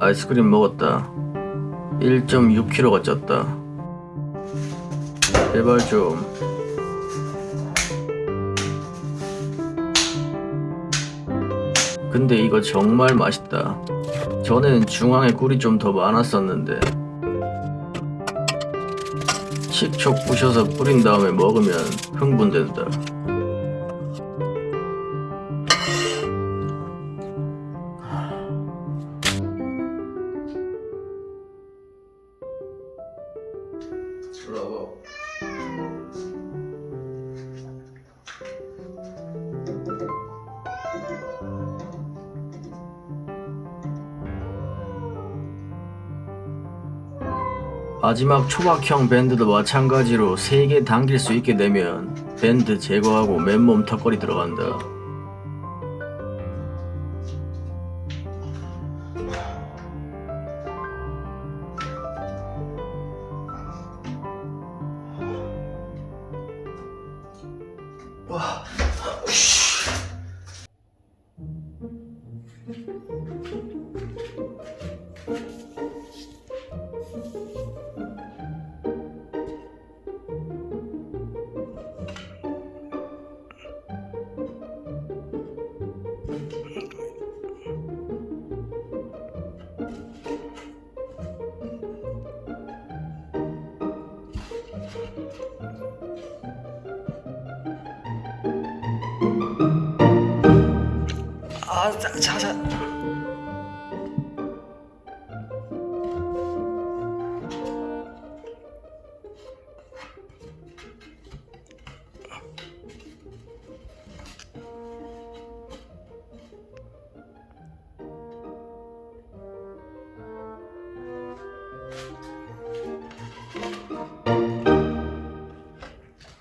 아이스크림 먹었다. 1.6kg가 쪘다. 제발 좀. 근데 이거 정말 맛있다. 전에는 중앙에 꿀이 좀 더 많았었는데. 식초 부셔서 뿌린 다음에 먹으면 흥분된다 브라보 마지막 초박형 밴드도 마찬가지로 3개 당길 수 있게 되면 밴드 제거하고 맨몸 턱걸이 들어간다 아, 擦擦。擦擦